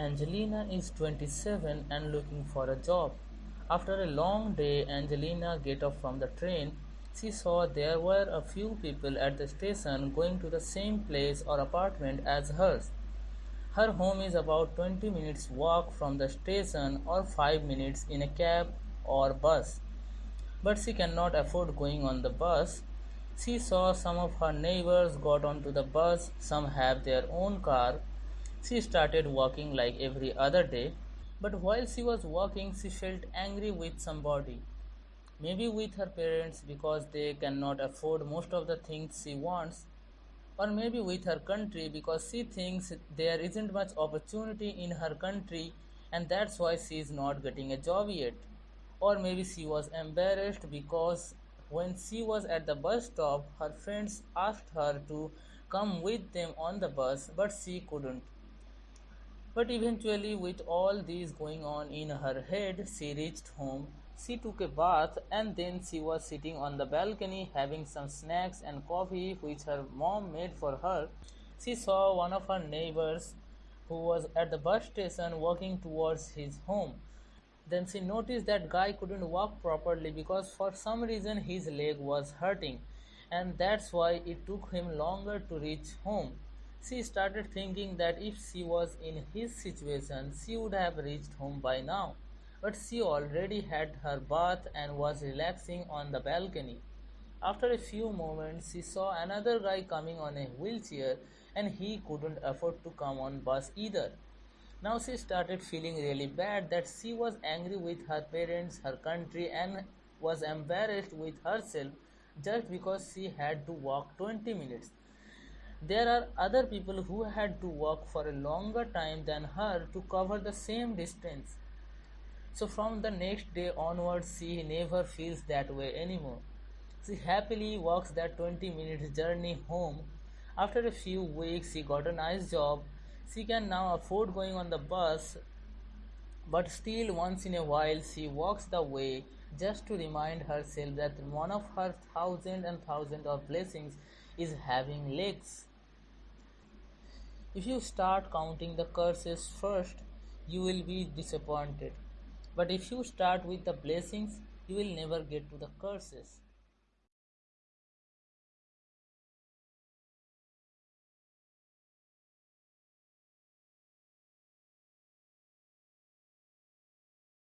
Angelina is 27 and looking for a job. After a long day, Angelina get off from the train. She saw there were a few people at the station going to the same place or apartment as hers. Her home is about 20 minutes walk from the station or 5 minutes in a cab or bus. But she cannot afford going on the bus. She saw some of her neighbors got onto the bus, some have their own car, she started walking like every other day, but while she was walking, she felt angry with somebody. Maybe with her parents because they cannot afford most of the things she wants, or maybe with her country because she thinks there isn't much opportunity in her country and that's why she is not getting a job yet. Or maybe she was embarrassed because when she was at the bus stop, her friends asked her to come with them on the bus, but she couldn't. But eventually, with all these going on in her head, she reached home. She took a bath and then she was sitting on the balcony having some snacks and coffee which her mom made for her. She saw one of her neighbors who was at the bus station walking towards his home. Then she noticed that guy couldn't walk properly because for some reason his leg was hurting and that's why it took him longer to reach home. She started thinking that if she was in his situation, she would have reached home by now. But she already had her bath and was relaxing on the balcony. After a few moments, she saw another guy coming on a wheelchair and he couldn't afford to come on bus either. Now she started feeling really bad that she was angry with her parents, her country, and was embarrassed with herself just because she had to walk 20 minutes. There are other people who had to walk for a longer time than her to cover the same distance. So from the next day onwards, she never feels that way anymore. She happily walks that 20 minutes journey home. After a few weeks, she got a nice job. She can now afford going on the bus, but still, once in a while, she walks the way just to remind herself that one of her thousand and thousand of blessings is having legs. If you start counting the curses first, you will be disappointed. But if you start with the blessings, you will never get to the curses.